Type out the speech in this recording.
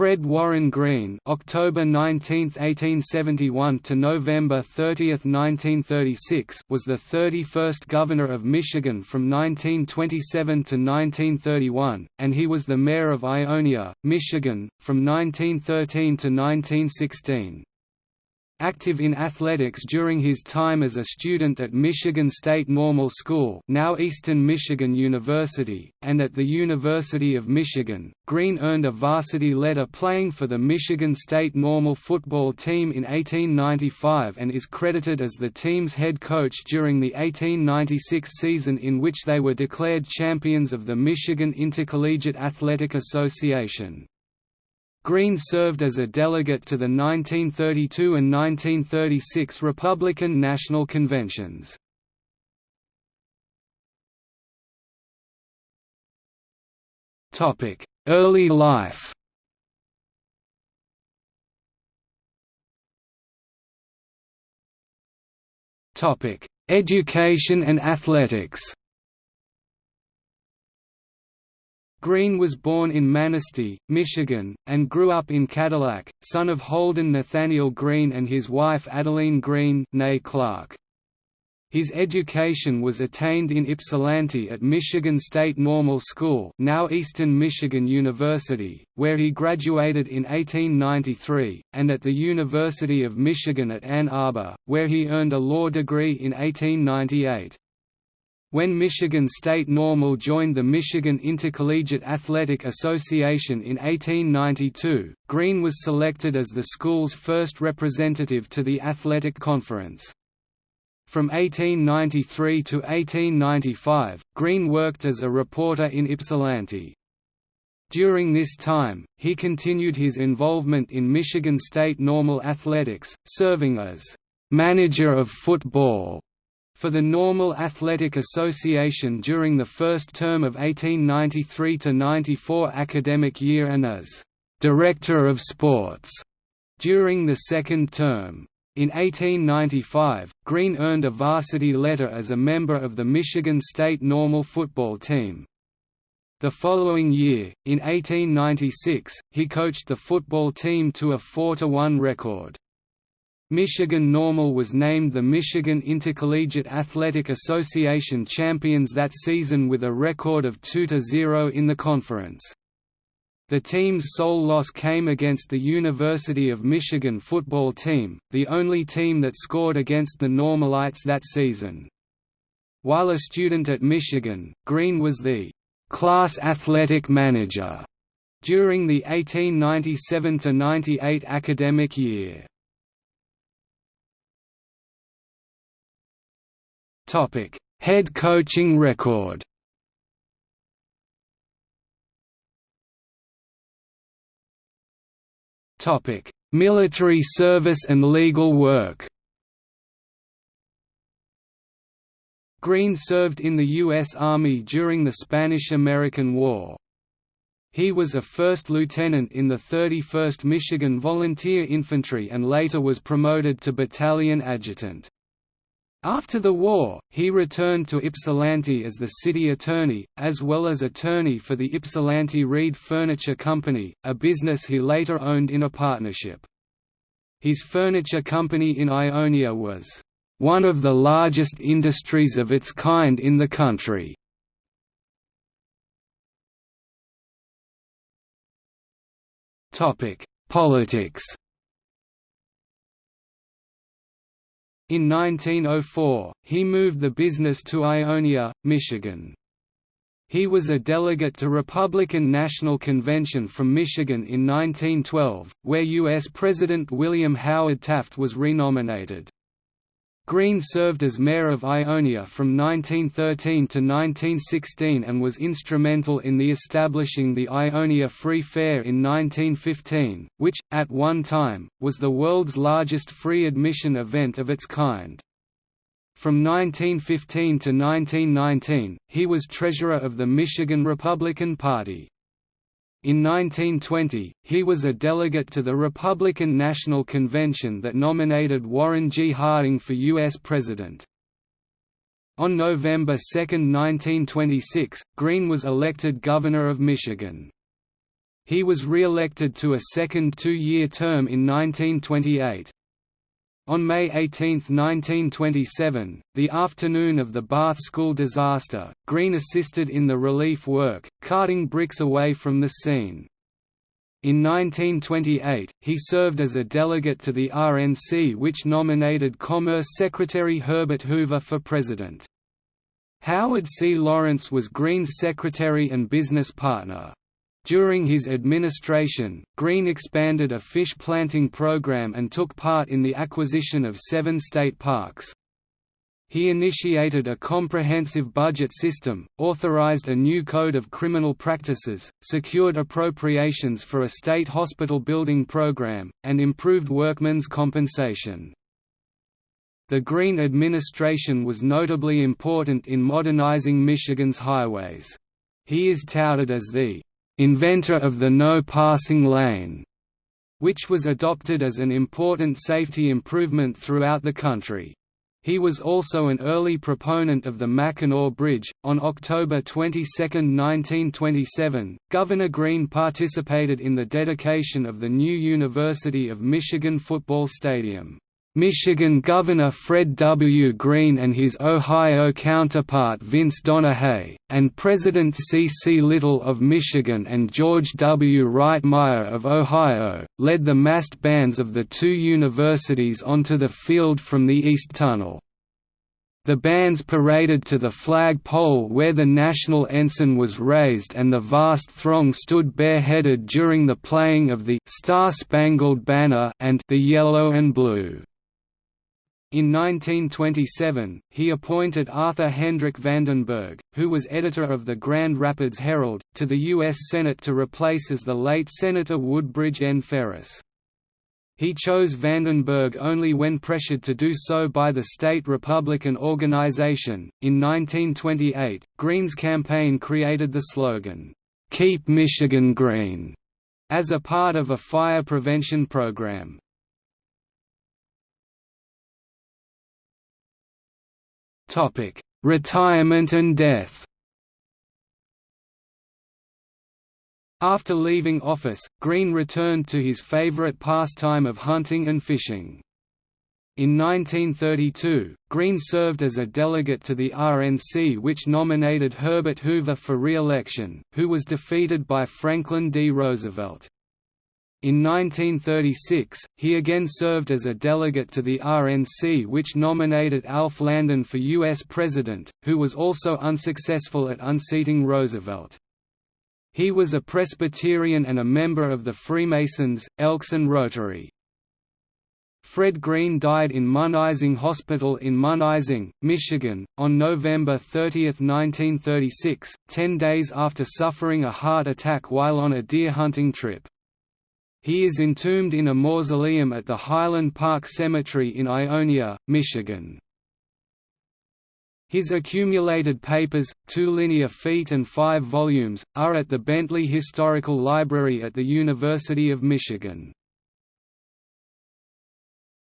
Fred Warren Green October 19, 1871 to November 30, 1936 was the 31st Governor of Michigan from 1927 to 1931, and he was the Mayor of Ionia, Michigan, from 1913 to 1916 active in athletics during his time as a student at Michigan State Normal School now Eastern Michigan University, and at the University of Michigan. Green earned a varsity letter playing for the Michigan State Normal football team in 1895 and is credited as the team's head coach during the 1896 season in which they were declared champions of the Michigan Intercollegiate Athletic Association. Green served as a delegate to the 1932 and 1936 Republican National Conventions. Early life Education and athletics Green was born in Manistee, Michigan, and grew up in Cadillac, son of Holden Nathaniel Green and his wife Adeline Green Clark. His education was attained in Ypsilanti at Michigan State Normal School now Eastern Michigan University, where he graduated in 1893, and at the University of Michigan at Ann Arbor, where he earned a law degree in 1898. When Michigan State Normal joined the Michigan Intercollegiate Athletic Association in 1892, Green was selected as the school's first representative to the athletic conference. From 1893 to 1895, Green worked as a reporter in Ypsilanti. During this time, he continued his involvement in Michigan State Normal Athletics, serving as manager of football for the Normal Athletic Association during the first term of 1893–94 academic year and as «Director of Sports» during the second term. In 1895, Green earned a varsity letter as a member of the Michigan State Normal football team. The following year, in 1896, he coached the football team to a 4–1 record. Michigan Normal was named the Michigan Intercollegiate Athletic Association champions that season with a record of 2–0 in the conference. The team's sole loss came against the University of Michigan football team, the only team that scored against the Normalites that season. While a student at Michigan, Green was the class athletic manager during the 1897–98 academic year. Topic: Head coaching record. Topic: Military service and legal work. Green served in the U.S. Army during the Spanish–American War. He was a first lieutenant in the 31st Michigan Volunteer Infantry and later was promoted to battalion adjutant. After the war, he returned to Ypsilanti as the city attorney, as well as attorney for the Ypsilanti Reed Furniture Company, a business he later owned in a partnership. His furniture company in Ionia was, "...one of the largest industries of its kind in the country." Politics In 1904, he moved the business to Ionia, Michigan. He was a delegate to Republican National Convention from Michigan in 1912, where U.S. President William Howard Taft was renominated. Green served as mayor of Ionia from 1913 to 1916 and was instrumental in the establishing the Ionia Free Fair in 1915, which, at one time, was the world's largest free admission event of its kind. From 1915 to 1919, he was treasurer of the Michigan Republican Party. In 1920, he was a delegate to the Republican National Convention that nominated Warren G. Harding for U.S. President. On November 2, 1926, Green was elected Governor of Michigan. He was re-elected to a second two-year term in 1928. On May 18, 1927, the afternoon of the Bath school disaster, Green assisted in the relief work, carting bricks away from the scene. In 1928, he served as a delegate to the RNC which nominated Commerce Secretary Herbert Hoover for president. Howard C. Lawrence was Green's secretary and business partner. During his administration, Green expanded a fish planting program and took part in the acquisition of seven state parks. He initiated a comprehensive budget system, authorized a new code of criminal practices, secured appropriations for a state hospital building program, and improved workmen's compensation. The Green administration was notably important in modernizing Michigan's highways. He is touted as the inventor of the no passing lane, which was adopted as an important safety improvement throughout the country. He was also an early proponent of the Mackinac Bridge. On October 22, 1927, Governor Green participated in the dedication of the new University of Michigan football stadium. Michigan Governor Fred W. Green and his Ohio counterpart Vince Donahey, and President C. C. Little of Michigan and George W. Rightmire of Ohio, led the massed bands of the two universities onto the field from the East Tunnel. The bands paraded to the flag pole where the national ensign was raised and the vast throng stood bareheaded during the playing of the Star-Spangled Banner and the Yellow and Blue. In 1927, he appointed Arthur Hendrick Vandenberg, who was editor of the Grand Rapids Herald, to the U.S. Senate to replace as the late Senator Woodbridge N. Ferris. He chose Vandenberg only when pressured to do so by the state Republican organization. In 1928, Green's campaign created the slogan, Keep Michigan Green, as a part of a fire prevention program. Topic: Retirement and death. After leaving office, Green returned to his favorite pastime of hunting and fishing. In 1932, Green served as a delegate to the RNC which nominated Herbert Hoover for re-election, who was defeated by Franklin D. Roosevelt. In 1936, he again served as a delegate to the RNC which nominated Alf Landon for U.S. President, who was also unsuccessful at unseating Roosevelt. He was a Presbyterian and a member of the Freemasons, Elks and Rotary. Fred Green died in Munising Hospital in Munising, Michigan, on November 30, 1936, ten days after suffering a heart attack while on a deer hunting trip. He is entombed in a mausoleum at the Highland Park Cemetery in Ionia, Michigan. His accumulated papers, two linear feet and five volumes, are at the Bentley Historical Library at the University of Michigan.